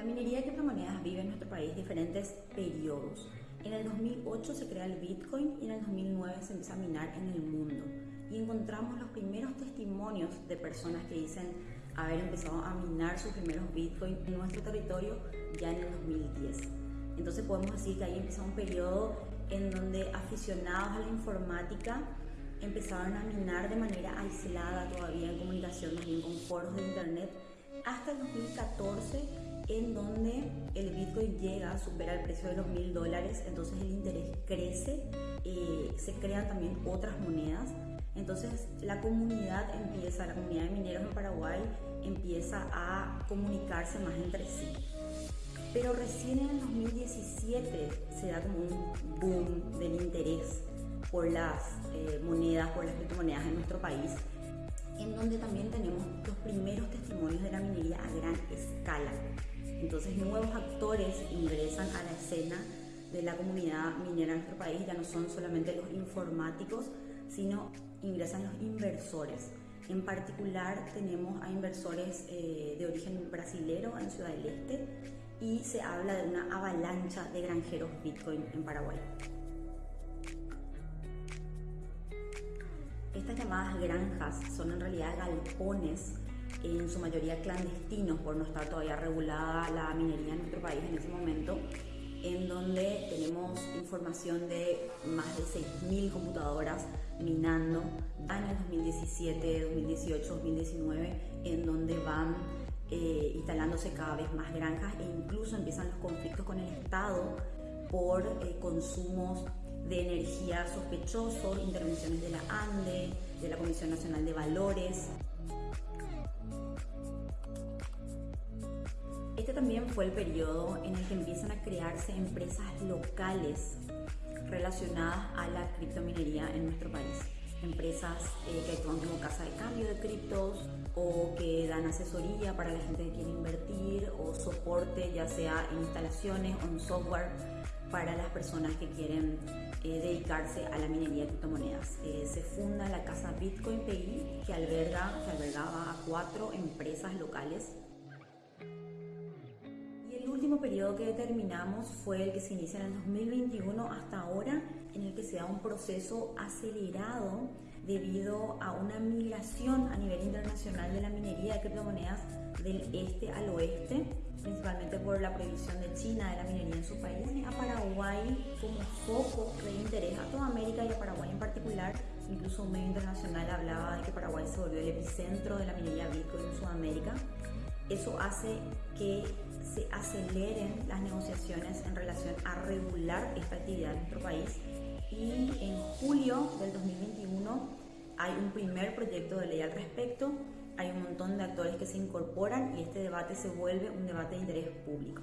La minería de criptomonedas vive en nuestro país diferentes periodos. En el 2008 se crea el Bitcoin y en el 2009 se empieza a minar en el mundo. Y encontramos los primeros testimonios de personas que dicen haber empezado a minar sus primeros Bitcoin en nuestro territorio ya en el 2010. Entonces podemos decir que ahí empieza un periodo en donde aficionados a la informática empezaron a minar de manera aislada todavía en comunicación, más bien con foros de internet, hasta el 2014 en donde el Bitcoin llega, a superar el precio de los mil dólares, entonces el interés crece, eh, se crean también otras monedas, entonces la comunidad empieza, la comunidad de mineros en Paraguay empieza a comunicarse más entre sí. Pero recién en el 2017 se da como un boom del interés por las eh, monedas, por las criptomonedas en nuestro país, en donde también Entonces nuevos actores ingresan a la escena de la comunidad minera en nuestro país, ya no son solamente los informáticos, sino ingresan los inversores. En particular tenemos a inversores eh, de origen brasilero en Ciudad del Este y se habla de una avalancha de granjeros Bitcoin en Paraguay. Estas llamadas granjas son en realidad galpones, en su mayoría clandestinos por no estar todavía regulada la minería en nuestro país en ese momento, en donde tenemos información de más de 6.000 computadoras minando años 2017, 2018, 2019, en donde van eh, instalándose cada vez más granjas e incluso empiezan los conflictos con el Estado por eh, consumos de energía sospechosos, intervenciones de la ANDE, de la Comisión Nacional de Valores. Este también fue el periodo en el que empiezan a crearse empresas locales relacionadas a la criptominería en nuestro país. Empresas eh, que actúan como casa de cambio de criptos o que dan asesoría para la gente que quiere invertir o soporte ya sea en instalaciones o en software para las personas que quieren eh, dedicarse a la minería de criptomonedas. Eh, se funda la casa Bitcoin PI que, alberga, que albergaba a cuatro empresas locales. El último periodo que determinamos fue el que se inicia en el 2021 hasta ahora, en el que se da un proceso acelerado debido a una migración a nivel internacional de la minería de criptomonedas del este al oeste, principalmente por la prohibición de China de la minería en su país, a Paraguay como foco de interés a toda América y a Paraguay en particular. Incluso un medio internacional hablaba de que Paraguay se volvió el epicentro de la minería Bitcoin en Sudamérica. Eso hace que se aceleren las negociaciones en relación a regular esta actividad en nuestro país y en julio del 2021 hay un primer proyecto de ley al respecto hay un montón de actores que se incorporan y este debate se vuelve un debate de interés público.